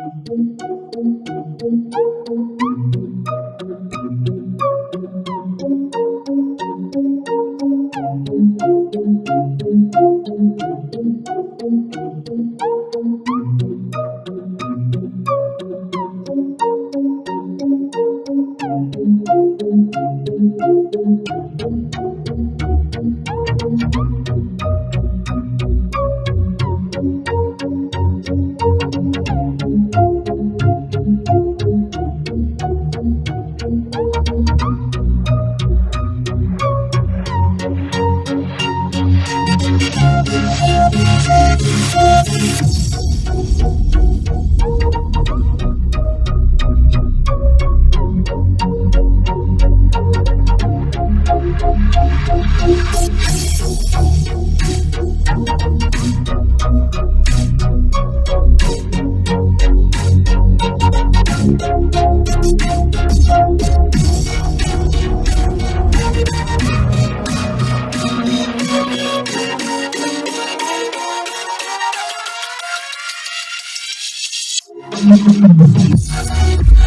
Thank you. I'm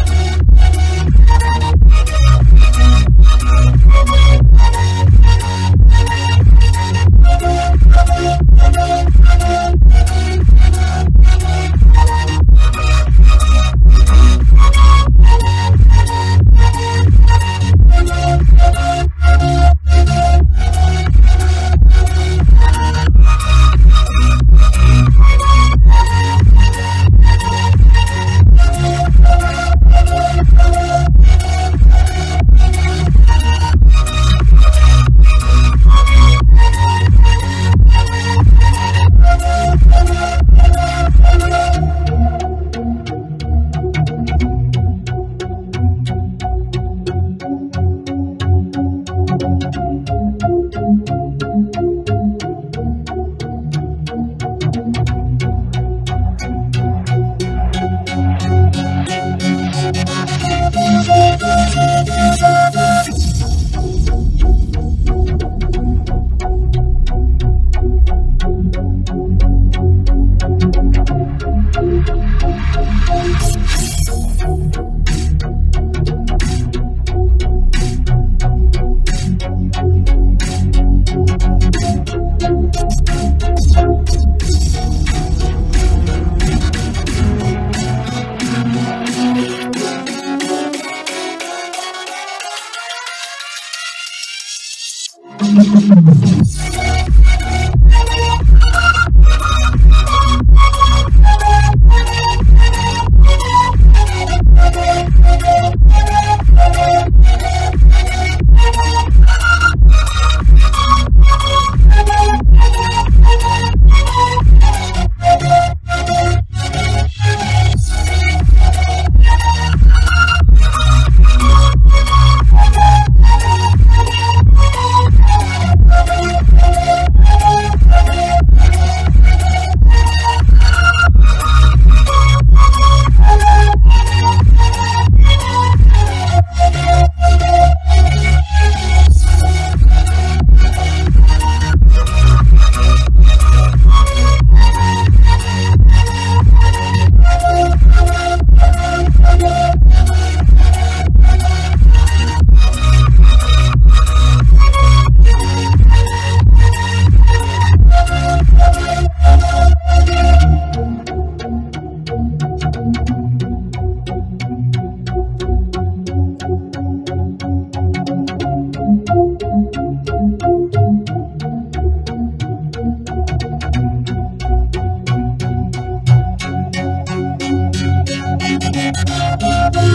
Música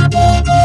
Bye.